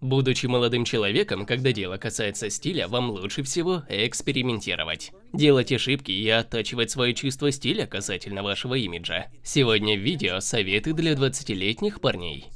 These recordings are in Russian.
Будучи молодым человеком, когда дело касается стиля, вам лучше всего экспериментировать. Делать ошибки и оттачивать свое чувство стиля касательно вашего имиджа. Сегодня в видео советы для 20-летних парней.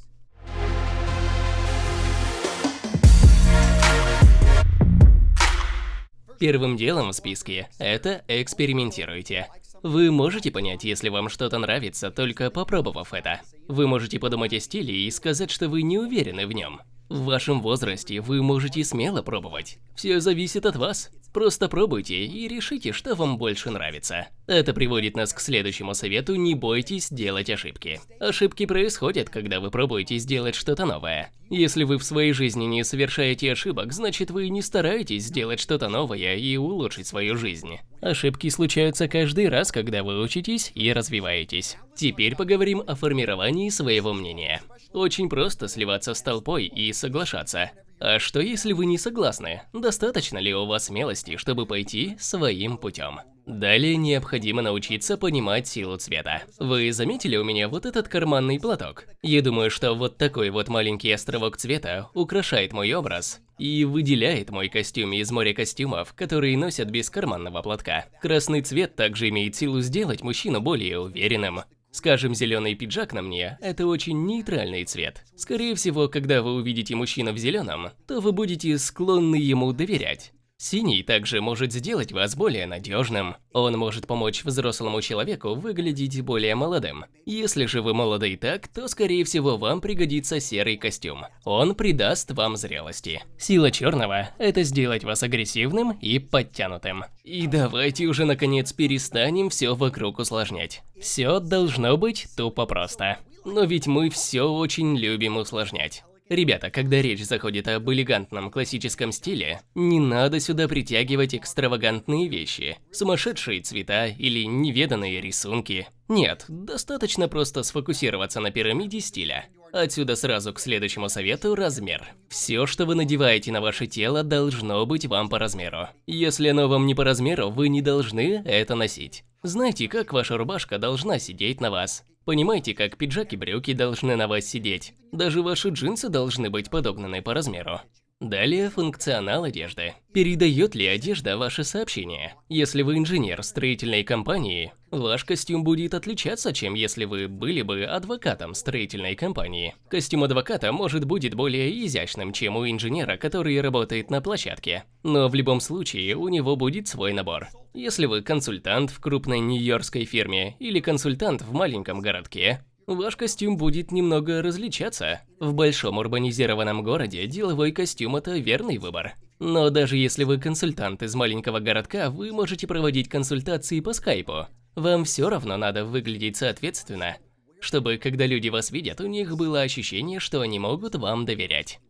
Первым делом в списке – это экспериментируйте. Вы можете понять, если вам что-то нравится, только попробовав это. Вы можете подумать о стиле и сказать, что вы не уверены в нем. В вашем возрасте вы можете смело пробовать. Все зависит от вас. Просто пробуйте и решите, что вам больше нравится. Это приводит нас к следующему совету – не бойтесь делать ошибки. Ошибки происходят, когда вы пробуете сделать что-то новое. Если вы в своей жизни не совершаете ошибок, значит вы не стараетесь сделать что-то новое и улучшить свою жизнь. Ошибки случаются каждый раз, когда вы учитесь и развиваетесь. Теперь поговорим о формировании своего мнения. Очень просто сливаться с толпой и соглашаться. А что если вы не согласны? Достаточно ли у вас смелости, чтобы пойти своим путем? Далее необходимо научиться понимать силу цвета. Вы заметили у меня вот этот карманный платок? Я думаю, что вот такой вот маленький островок цвета украшает мой образ и выделяет мой костюм из моря костюмов, которые носят без карманного платка. Красный цвет также имеет силу сделать мужчину более уверенным, Скажем, зеленый пиджак на мне – это очень нейтральный цвет. Скорее всего, когда вы увидите мужчину в зеленом, то вы будете склонны ему доверять. Синий также может сделать вас более надежным. Он может помочь взрослому человеку выглядеть более молодым. Если же вы молоды и так, то скорее всего вам пригодится серый костюм. Он придаст вам зрелости. Сила черного – это сделать вас агрессивным и подтянутым. И давайте уже наконец перестанем все вокруг усложнять. Все должно быть тупо просто. Но ведь мы все очень любим усложнять. Ребята, когда речь заходит об элегантном классическом стиле, не надо сюда притягивать экстравагантные вещи, сумасшедшие цвета или неведанные рисунки. Нет, достаточно просто сфокусироваться на пирамиде стиля. Отсюда сразу к следующему совету – размер. Все, что вы надеваете на ваше тело, должно быть вам по размеру. Если оно вам не по размеру, вы не должны это носить. Знайте, как ваша рубашка должна сидеть на вас. Понимаете, как пиджак и брюки должны на вас сидеть. Даже ваши джинсы должны быть подогнаны по размеру. Далее функционал одежды. Передает ли одежда ваше сообщение? Если вы инженер строительной компании, ваш костюм будет отличаться, чем если вы были бы адвокатом строительной компании. Костюм адвоката может будет более изящным, чем у инженера, который работает на площадке. Но в любом случае у него будет свой набор. Если вы консультант в крупной нью-йоркской фирме или консультант в маленьком городке, Ваш костюм будет немного различаться. В большом урбанизированном городе деловой костюм – это верный выбор. Но даже если вы консультант из маленького городка, вы можете проводить консультации по скайпу. Вам все равно надо выглядеть соответственно, чтобы, когда люди вас видят, у них было ощущение, что они могут вам доверять.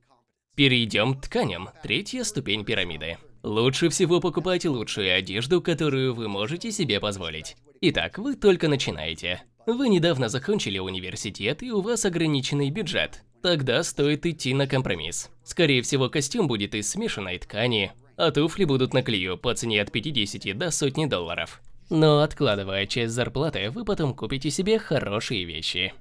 Перейдем к тканям. Третья ступень пирамиды. Лучше всего покупать лучшую одежду, которую вы можете себе позволить. Итак, вы только начинаете. Вы недавно закончили университет и у вас ограниченный бюджет. Тогда стоит идти на компромисс. Скорее всего, костюм будет из смешанной ткани, а туфли будут на клею по цене от 50 до сотни долларов. Но откладывая часть зарплаты, вы потом купите себе хорошие вещи.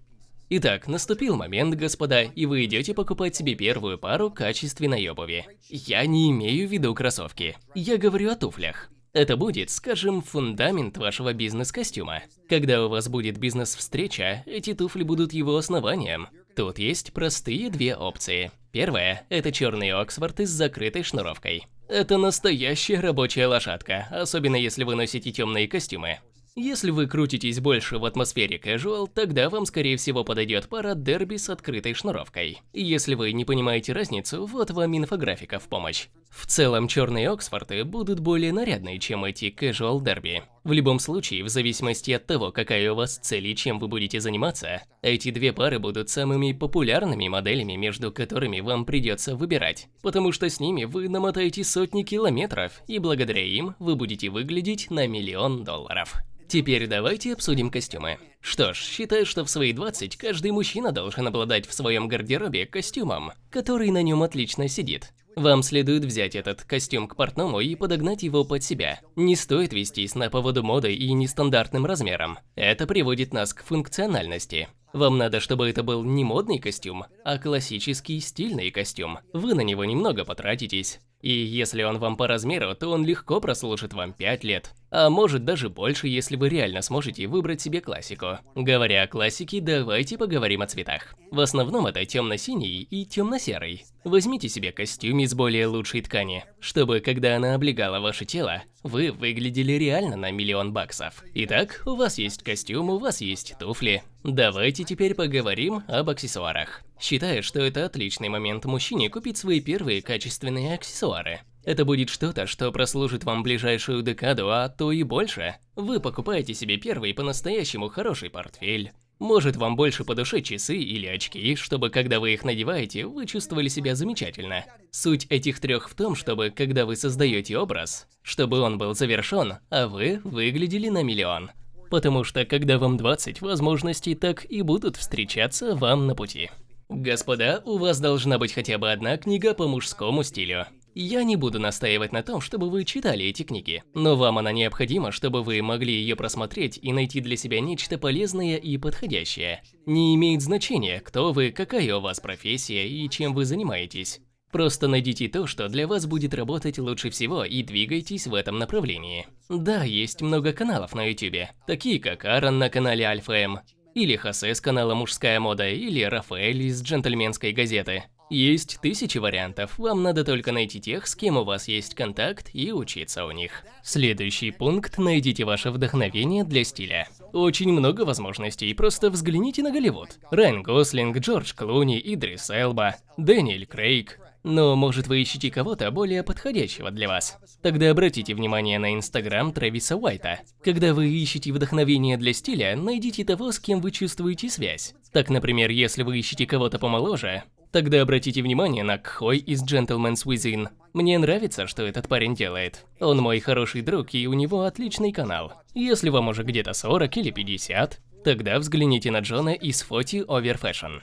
Итак, наступил момент, господа, и вы идете покупать себе первую пару качественной обуви. Я не имею в виду кроссовки. Я говорю о туфлях. Это будет, скажем, фундамент вашего бизнес-костюма. Когда у вас будет бизнес-встреча, эти туфли будут его основанием. Тут есть простые две опции. Первая – это черный Оксфорд с закрытой шнуровкой. Это настоящая рабочая лошадка, особенно если вы носите темные костюмы. Если вы крутитесь больше в атмосфере casual, тогда вам скорее всего подойдет пара дерби с открытой шнуровкой. Если вы не понимаете разницу, вот вам инфографика в помощь. В целом, черные Оксфорды будут более нарядные, чем эти casual дерби. В любом случае, в зависимости от того, какая у вас цель и чем вы будете заниматься, эти две пары будут самыми популярными моделями, между которыми вам придется выбирать. Потому что с ними вы намотаете сотни километров, и благодаря им вы будете выглядеть на миллион долларов. Теперь давайте обсудим костюмы. Что ж, считаю, что в свои 20 каждый мужчина должен обладать в своем гардеробе костюмом, который на нем отлично сидит. Вам следует взять этот костюм к портному и подогнать его под себя. Не стоит вестись на поводу моды и нестандартным размером. Это приводит нас к функциональности. Вам надо, чтобы это был не модный костюм, а классический стильный костюм. Вы на него немного потратитесь. И если он вам по размеру, то он легко прослужит вам 5 лет. А может даже больше, если вы реально сможете выбрать себе классику. Говоря о классике, давайте поговорим о цветах. В основном это темно-синий и темно-серый. Возьмите себе костюм из более лучшей ткани, чтобы когда она облегала ваше тело, вы выглядели реально на миллион баксов. Итак, у вас есть костюм, у вас есть туфли. Давайте теперь поговорим об аксессуарах. Считаю, что это отличный момент мужчине купить свои первые качественные аксессуары. Это будет что-то, что прослужит вам ближайшую декаду, а то и больше. Вы покупаете себе первый по-настоящему хороший портфель. Может вам больше по душе часы или очки, чтобы когда вы их надеваете, вы чувствовали себя замечательно. Суть этих трех в том, чтобы когда вы создаете образ, чтобы он был завершен, а вы выглядели на миллион. Потому что когда вам 20, возможностей так и будут встречаться вам на пути. Господа, у вас должна быть хотя бы одна книга по мужскому стилю. Я не буду настаивать на том, чтобы вы читали эти книги, но вам она необходима, чтобы вы могли ее просмотреть и найти для себя нечто полезное и подходящее. Не имеет значения, кто вы, какая у вас профессия и чем вы занимаетесь. Просто найдите то, что для вас будет работать лучше всего и двигайтесь в этом направлении. Да, есть много каналов на YouTube, такие как Аарон на канале Альфа М, или Хосе с канала Мужская мода, или Рафаэль из Джентльменской газеты. Есть тысячи вариантов, вам надо только найти тех, с кем у вас есть контакт и учиться у них. Следующий пункт – найдите ваше вдохновение для стиля. Очень много возможностей, просто взгляните на Голливуд. Райан Гослинг, Джордж Клуни, Идрис Элба, Дэниэль Крейг. Но может вы ищете кого-то более подходящего для вас? Тогда обратите внимание на инстаграм Трэвиса Уайта. Когда вы ищете вдохновение для стиля, найдите того, с кем вы чувствуете связь. Так, например, если вы ищете кого-то помоложе, Тогда обратите внимание на Кхой из Gentleman's Within. Мне нравится, что этот парень делает. Он мой хороший друг, и у него отличный канал. Если вам уже где-то 40 или 50, тогда взгляните на Джона из Фоти Over Fashion.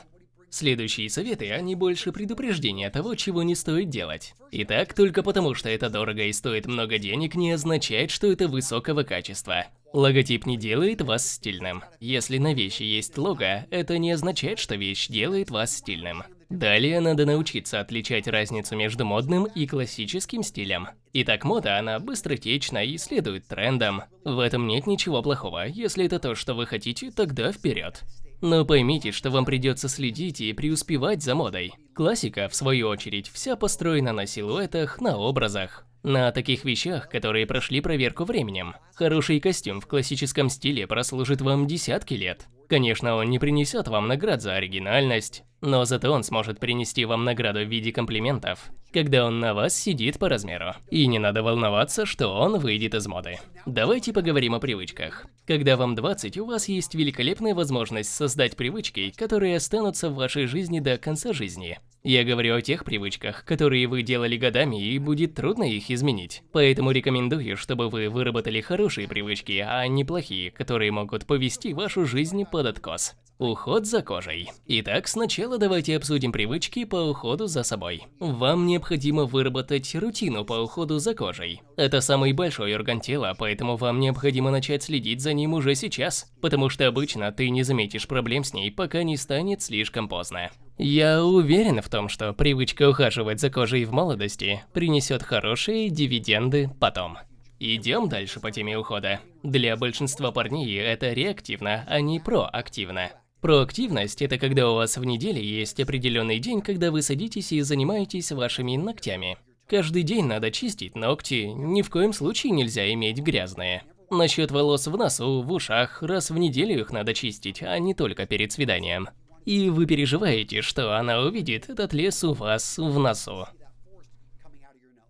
Следующие советы, они больше предупреждения того, чего не стоит делать. Итак, только потому, что это дорого и стоит много денег, не означает, что это высокого качества. Логотип не делает вас стильным. Если на вещи есть лого, это не означает, что вещь делает вас стильным. Далее надо научиться отличать разницу между модным и классическим стилем. Итак, мода, она быстротечна и следует трендам. В этом нет ничего плохого, если это то, что вы хотите, тогда вперед. Но поймите, что вам придется следить и преуспевать за модой. Классика, в свою очередь, вся построена на силуэтах, на образах. На таких вещах, которые прошли проверку временем. Хороший костюм в классическом стиле прослужит вам десятки лет. Конечно, он не принесет вам наград за оригинальность, но зато он сможет принести вам награду в виде комплиментов, когда он на вас сидит по размеру. И не надо волноваться, что он выйдет из моды. Давайте поговорим о привычках. Когда вам 20, у вас есть великолепная возможность создать привычки, которые останутся в вашей жизни до конца жизни. Я говорю о тех привычках, которые вы делали годами и будет трудно их изменить. Поэтому рекомендую, чтобы вы выработали хорошие привычки, а не плохие, которые могут повести вашу жизнь под откос. Уход за кожей. Итак, сначала давайте обсудим привычки по уходу за собой. Вам необходимо выработать рутину по уходу за кожей. Это самый большой орган тела, поэтому вам необходимо начать следить за ним уже сейчас, потому что обычно ты не заметишь проблем с ней, пока не станет слишком поздно. Я уверен в том, что привычка ухаживать за кожей в молодости принесет хорошие дивиденды потом. Идем дальше по теме ухода. Для большинства парней это реактивно, а не проактивно. Проактивность – это когда у вас в неделе есть определенный день, когда вы садитесь и занимаетесь вашими ногтями. Каждый день надо чистить ногти, ни в коем случае нельзя иметь грязные. Насчет волос в носу, в ушах, раз в неделю их надо чистить, а не только перед свиданием. И вы переживаете, что она увидит этот лес у вас в носу.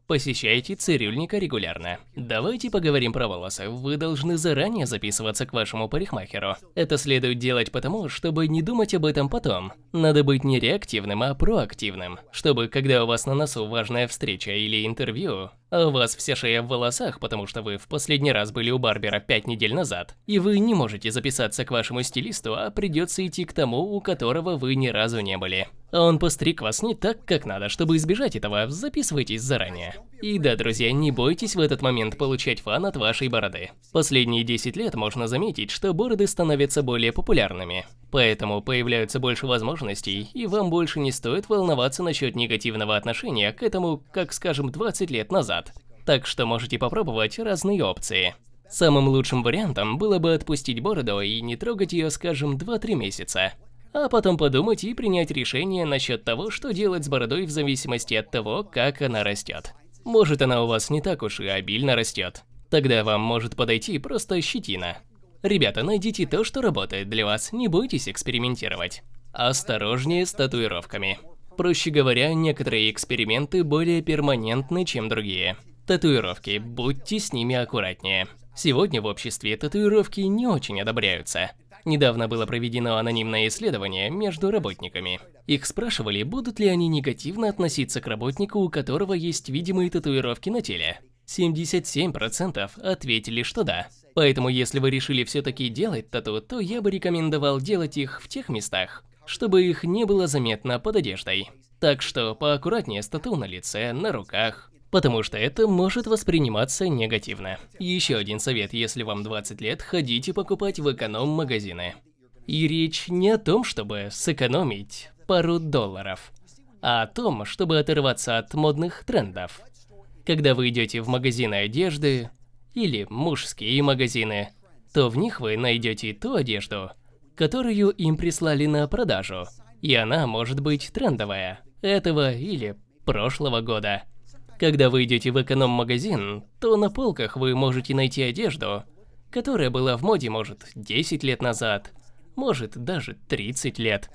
Посещайте цирюльника регулярно. Давайте поговорим про волосы. Вы должны заранее записываться к вашему парикмахеру. Это следует делать потому, чтобы не думать об этом потом. Надо быть не реактивным, а проактивным. Чтобы, когда у вас на носу важная встреча или интервью, а у вас вся шея в волосах, потому что вы в последний раз были у барбера 5 недель назад, и вы не можете записаться к вашему стилисту, а придется идти к тому, у которого вы ни разу не были. Он постриг вас не так, как надо, чтобы избежать этого, записывайтесь заранее. И да, друзья, не бойтесь в этот момент получать фан от вашей бороды. Последние 10 лет можно заметить, что бороды становятся более популярными. Поэтому появляются больше возможностей, и вам больше не стоит волноваться насчет негативного отношения к этому, как скажем, 20 лет назад. Так что можете попробовать разные опции. Самым лучшим вариантом было бы отпустить бороду и не трогать ее, скажем, 2-3 месяца. А потом подумать и принять решение насчет того, что делать с бородой в зависимости от того, как она растет. Может она у вас не так уж и обильно растет. Тогда вам может подойти просто щетина. Ребята, найдите то, что работает для вас, не бойтесь экспериментировать. Осторожнее с татуировками. Проще говоря, некоторые эксперименты более перманентны, чем другие. Татуировки, будьте с ними аккуратнее. Сегодня в обществе татуировки не очень одобряются. Недавно было проведено анонимное исследование между работниками. Их спрашивали, будут ли они негативно относиться к работнику, у которого есть видимые татуировки на теле. 77% ответили, что да. Поэтому, если вы решили все-таки делать тату, то я бы рекомендовал делать их в тех местах, чтобы их не было заметно под одеждой. Так что поаккуратнее с тату на лице, на руках, потому что это может восприниматься негативно. Еще один совет, если вам 20 лет, ходите покупать в эконом-магазины. И речь не о том, чтобы сэкономить пару долларов, а о том, чтобы оторваться от модных трендов. Когда вы идете в магазины одежды, или мужские магазины, то в них вы найдете ту одежду, которую им прислали на продажу, и она может быть трендовая, этого или прошлого года. Когда вы идете в эконом-магазин, то на полках вы можете найти одежду, которая была в моде, может, 10 лет назад, может, даже 30 лет.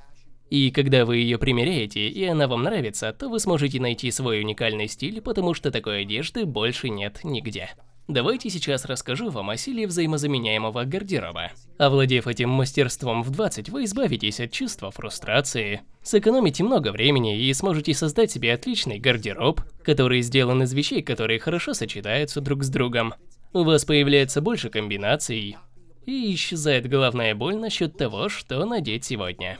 И когда вы ее примеряете, и она вам нравится, то вы сможете найти свой уникальный стиль, потому что такой одежды больше нет нигде. Давайте сейчас расскажу вам о силе взаимозаменяемого гардероба. Овладев этим мастерством в 20, вы избавитесь от чувства фрустрации, сэкономите много времени и сможете создать себе отличный гардероб, который сделан из вещей, которые хорошо сочетаются друг с другом. У вас появляется больше комбинаций, и исчезает головная боль насчет того, что надеть сегодня.